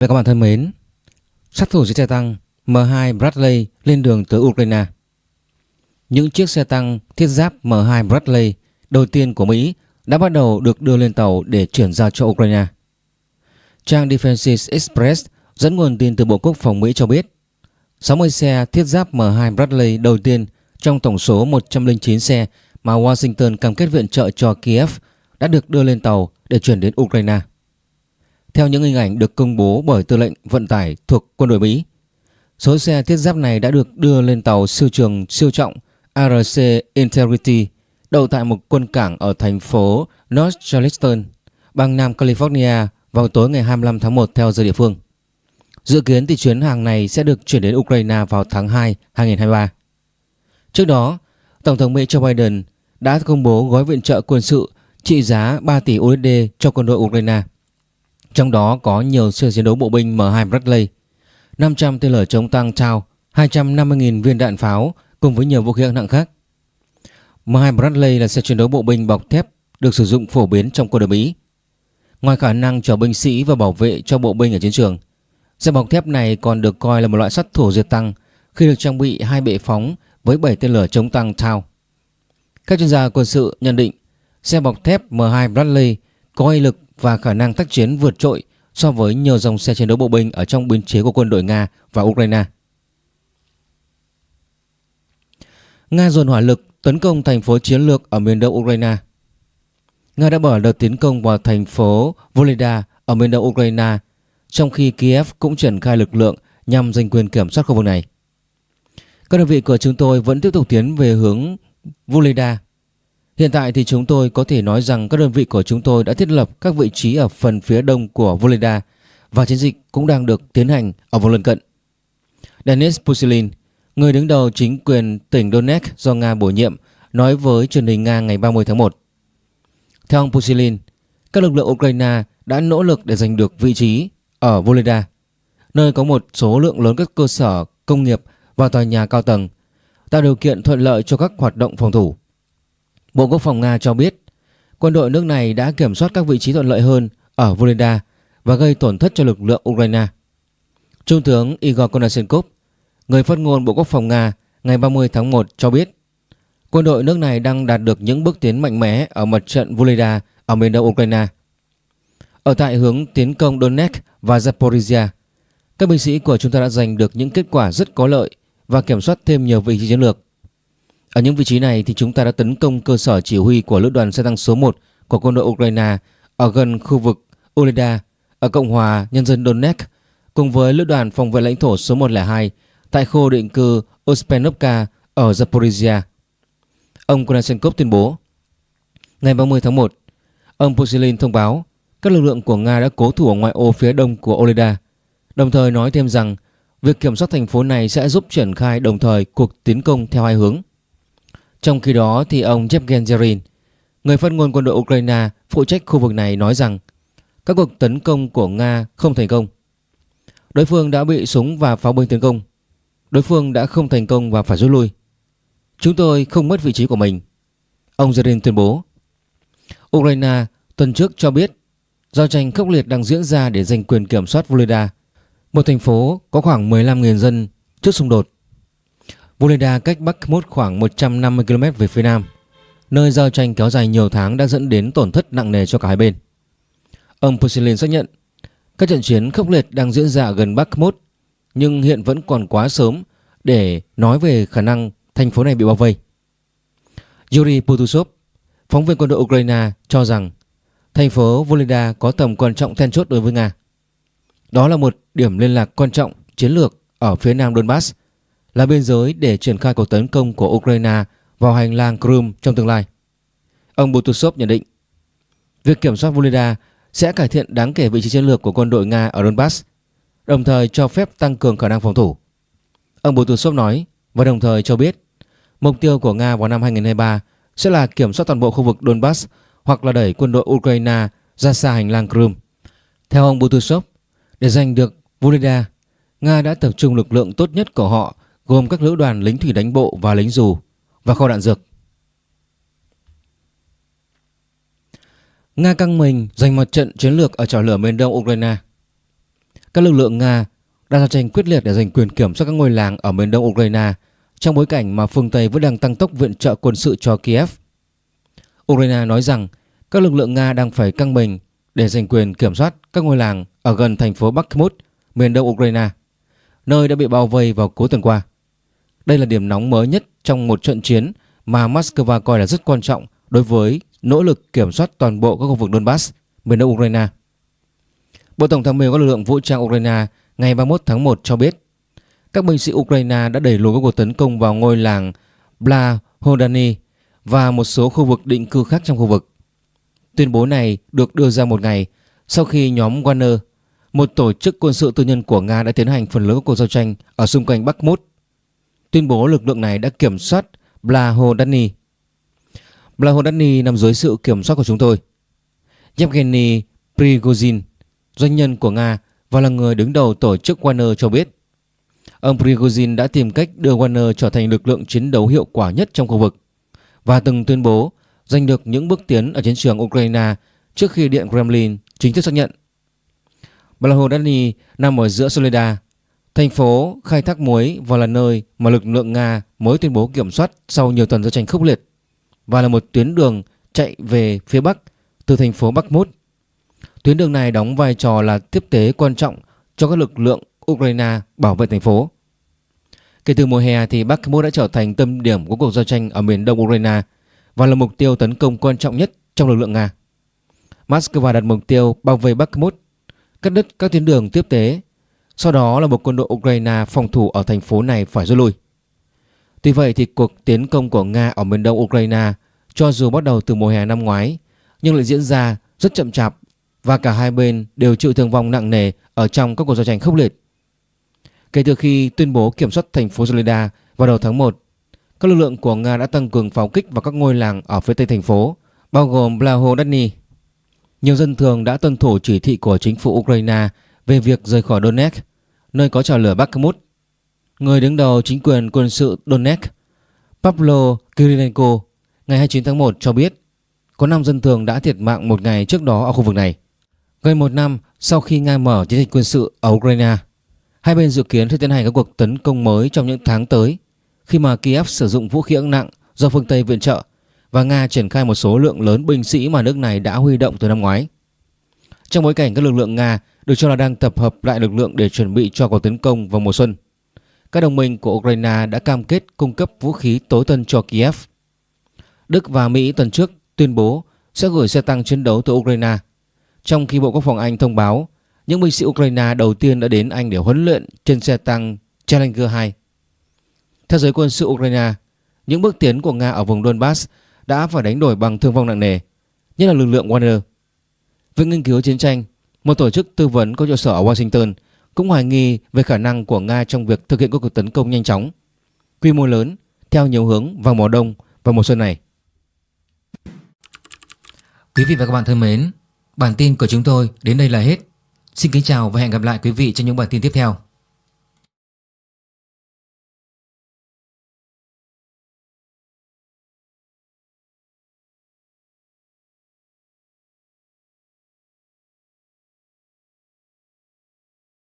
Và các bạn thân mến, sát thủ xe tăng M2 Bradley lên đường tới Ukraine. Những chiếc xe tăng thiết giáp M2 Bradley đầu tiên của Mỹ đã bắt đầu được đưa lên tàu để chuyển giao cho Ukraine. Trang Defense Express dẫn nguồn tin từ Bộ Quốc phòng Mỹ cho biết 60 xe thiết giáp M2 Bradley đầu tiên trong tổng số 109 xe mà Washington cam kết viện trợ cho Kiev đã được đưa lên tàu để chuyển đến Ukraine. Theo những hình ảnh được công bố bởi tư lệnh vận tải thuộc quân đội Mỹ, số xe thiết giáp này đã được đưa lên tàu siêu trường siêu trọng ARC Integrity đậu tại một quân cảng ở thành phố North Charleston, bang Nam California vào tối ngày 25 tháng 1 theo giờ địa phương. Dự kiến thì chuyến hàng này sẽ được chuyển đến Ukraine vào tháng 2 2023. Trước đó, Tổng thống Mỹ Joe Biden đã công bố gói viện trợ quân sự trị giá 3 tỷ USD cho quân đội Ukraine. Trong đó có nhiều xe chiến đấu bộ binh M2 Bradley, 500 tên lửa chống tăng Tau, 250.000 viên đạn pháo cùng với nhiều vũ khí hạng nặng khác. M2 Bradley là xe chiến đấu bộ binh bọc thép được sử dụng phổ biến trong quân đội Mỹ. Ngoài khả năng chở binh sĩ và bảo vệ cho bộ binh ở chiến trường, xe bọc thép này còn được coi là một loại sát thủ diệt tăng khi được trang bị hai bệ phóng với 7 tên lửa chống tăng Tau. Các chuyên gia quân sự nhận định xe bọc thép M2 Bradley có uy lực và khả năng tác chiến vượt trội so với nhiều dòng xe chiến đấu bộ binh ở trong biên chế của quân đội Nga và Ukraine. Nga dồn hỏa lực tấn công thành phố chiến lược ở miền đông Ukraine. Nga đã mở đợt tiến công vào thành phố volodya ở miền đông Ukraine, trong khi Kiev cũng triển khai lực lượng nhằm giành quyền kiểm soát khu vực này. Các đơn vị của chúng tôi vẫn tiếp tục tiến về hướng volodya Hiện tại thì chúng tôi có thể nói rằng các đơn vị của chúng tôi đã thiết lập các vị trí ở phần phía đông của Volenda và chiến dịch cũng đang được tiến hành ở vùng lân cận. Denis Pusilin, người đứng đầu chính quyền tỉnh Donetsk do Nga bổ nhiệm, nói với truyền hình Nga ngày 30 tháng 1. Theo ông Pusilin, các lực lượng Ukraine đã nỗ lực để giành được vị trí ở Volenda, nơi có một số lượng lớn các cơ sở công nghiệp và tòa nhà cao tầng, tạo điều kiện thuận lợi cho các hoạt động phòng thủ. Bộ Quốc phòng Nga cho biết quân đội nước này đã kiểm soát các vị trí thuận lợi hơn ở Volodya và gây tổn thất cho lực lượng Ukraine. Trung tướng Igor Konashenkov, người phát ngôn Bộ Quốc phòng Nga ngày 30 tháng 1 cho biết quân đội nước này đang đạt được những bước tiến mạnh mẽ ở mặt trận Volodya ở miền đông Ukraine. Ở tại hướng tiến công Donetsk và Zaporizhia, các binh sĩ của chúng ta đã giành được những kết quả rất có lợi và kiểm soát thêm nhiều vị trí chiến lược. Ở những vị trí này thì chúng ta đã tấn công cơ sở chỉ huy của lữ đoàn xe tăng số 1 của quân đội Ukraine ở gần khu vực Oleda ở Cộng hòa Nhân dân Donetsk cùng với lữ đoàn phòng vệ lãnh thổ số 102 tại khu định cư Ospenovka ở Zaporizhia. Ông Konashenkov tuyên bố Ngày 30 tháng 1, ông Pusilin thông báo các lực lượng của Nga đã cố thủ ở ngoại ô phía đông của Oleda, đồng thời nói thêm rằng việc kiểm soát thành phố này sẽ giúp triển khai đồng thời cuộc tiến công theo hai hướng. Trong khi đó thì ông Yevgeny người phát ngôn quân đội Ukraine phụ trách khu vực này nói rằng các cuộc tấn công của Nga không thành công. Đối phương đã bị súng và pháo binh tấn công. Đối phương đã không thành công và phải rút lui. Chúng tôi không mất vị trí của mình. Ông Zerin tuyên bố. Ukraine tuần trước cho biết giao tranh khốc liệt đang diễn ra để giành quyền kiểm soát Volodya, một thành phố có khoảng 15.000 dân trước xung đột. Voleda cách Bakhmut khoảng 150 km về phía nam, nơi giao tranh kéo dài nhiều tháng đã dẫn đến tổn thất nặng nề cho cả hai bên. Ông Pushilin xác nhận các trận chiến khốc liệt đang diễn ra gần Bakhmut nhưng hiện vẫn còn quá sớm để nói về khả năng thành phố này bị bao vây. Yuri Putusov, phóng viên quân đội Ukraine cho rằng thành phố Voleda có tầm quan trọng then chốt đối với Nga. Đó là một điểm liên lạc quan trọng chiến lược ở phía nam Donbass là biên giới để triển khai cuộc tấn công của Ukraine vào hành lang Crimea trong tương lai. Ông Butusov nhận định, việc kiểm soát Volodya sẽ cải thiện đáng kể vị trí chiến lược của quân đội Nga ở Donbass, đồng thời cho phép tăng cường khả năng phòng thủ. Ông Butusov nói và đồng thời cho biết mục tiêu của Nga vào năm 2023 sẽ là kiểm soát toàn bộ khu vực Donbass hoặc là đẩy quân đội Ukraine ra xa hành lang Crimea. Theo ông Butusov, để giành được Volodya, Nga đã tập trung lực lượng tốt nhất của họ gồm các lữ đoàn lính thủy đánh bộ và lính dù và kho đạn dược. Nga căng mình giành một trận chiến lược ở trò lửa miền đông Ukraine. các lực lượng Nga đang giao tranh quyết liệt để giành quyền kiểm soát các ngôi làng ở miền đông Ukraine trong bối cảnh mà phương Tây vẫn đang tăng tốc viện trợ quân sự cho Kiev. Ukraine nói rằng các lực lượng Nga đang phải căng mình để giành quyền kiểm soát các ngôi làng ở gần thành phố Bakhmut, miền đông Ukraine, nơi đã bị bao vây vào cuối tuần qua. Đây là điểm nóng mới nhất trong một trận chiến mà Moscow coi là rất quan trọng đối với nỗ lực kiểm soát toàn bộ các khu vực Donbass, miền đông Ukraine. Bộ Tổng tham mưu các lực lượng vũ trang Ukraine ngày 31 tháng 1 cho biết các binh sĩ Ukraine đã đẩy lùi các cuộc tấn công vào ngôi làng Blahodany và một số khu vực định cư khác trong khu vực. Tuyên bố này được đưa ra một ngày sau khi nhóm Wagner, một tổ chức quân sự tư nhân của Nga đã tiến hành phần lớn các cuộc giao tranh ở xung quanh Bakhmut. Tuyên bố lực lượng này đã kiểm soát Blahodani. Blahodani nằm dưới sự kiểm soát của chúng tôi. Yevgeny Prigozhin, doanh nhân của Nga và là người đứng đầu tổ chức Wagner cho biết ông Prigozhin đã tìm cách đưa Wagner trở thành lực lượng chiến đấu hiệu quả nhất trong khu vực và từng tuyên bố giành được những bước tiến ở chiến trường Ukraine trước khi Điện Kremlin chính thức xác nhận. Blahodani nằm ở giữa Soledad thành phố khai thác muối và là nơi mà lực lượng Nga mới tuyên bố kiểm soát sau nhiều tuần giao tranh khốc liệt và là một tuyến đường chạy về phía Bắc từ thành phố Bakhmut. Tuyến đường này đóng vai trò là tiếp tế quan trọng cho các lực lượng Ukraine bảo vệ thành phố. Kể từ mùa hè thì Bakhmut đã trở thành tâm điểm của cuộc giao tranh ở miền đông Ukraine và là mục tiêu tấn công quan trọng nhất trong lực lượng Nga. Moscow đặt mục tiêu bao vây Bakhmut, cắt đứt các tuyến đường tiếp tế, sau đó là một quân đội Ukraine phòng thủ ở thành phố này phải rút lui. Tuy vậy thì cuộc tiến công của Nga ở miền đông Ukraine cho dù bắt đầu từ mùa hè năm ngoái nhưng lại diễn ra rất chậm chạp và cả hai bên đều chịu thương vong nặng nề ở trong các cuộc giao tranh khốc liệt. Kể từ khi tuyên bố kiểm soát thành phố Soledar vào đầu tháng 1, các lực lượng của Nga đã tăng cường pháo kích vào các ngôi làng ở phía tây thành phố, bao gồm Blahodany. Nhiều dân thường đã tuân thủ chỉ thị của chính phủ Ukraine về việc rời khỏi Donetsk, nơi có trào lửa Bakhmut. Người đứng đầu chính quyền quân sự Donetsk, Pavlo Kirilenko, ngày 29 tháng 1 cho biết có 5 dân thường đã thiệt mạng một ngày trước đó ở khu vực này. Gần một năm sau khi Nga mở chiến dịch quân sự ở Ukraine, hai bên dự kiến sẽ tiến hành các cuộc tấn công mới trong những tháng tới khi mà Kiev sử dụng vũ khí hạng nặng do phương Tây viện trợ và Nga triển khai một số lượng lớn binh sĩ mà nước này đã huy động từ năm ngoái. Trong bối cảnh các lực lượng Nga được cho là đang tập hợp lại lực lượng để chuẩn bị cho cuộc tấn công vào mùa xuân, các đồng minh của Ukraine đã cam kết cung cấp vũ khí tối tân cho Kiev. Đức và Mỹ tuần trước tuyên bố sẽ gửi xe tăng chiến đấu tới Ukraine trong khi Bộ Quốc phòng Anh thông báo những binh sĩ Ukraine đầu tiên đã đến Anh để huấn luyện trên xe tăng Challenger 2. Theo giới quân sự Ukraine, những bước tiến của Nga ở vùng Donbass đã phải đánh đổi bằng thương vong nặng nề, nhất là lực lượng Wagner. Viện nghiên cứu chiến tranh, một tổ chức tư vấn có trụ sở ở Washington, cũng hoài nghi về khả năng của Nga trong việc thực hiện các cuộc tấn công nhanh chóng, quy mô lớn theo nhiều hướng vào mùa đông và mùa xuân này. Quý vị và các bạn thân mến, Bản tin của chúng tôi đến đây là hết. Xin kính chào và hẹn gặp lại quý vị trong những bản tin tiếp theo.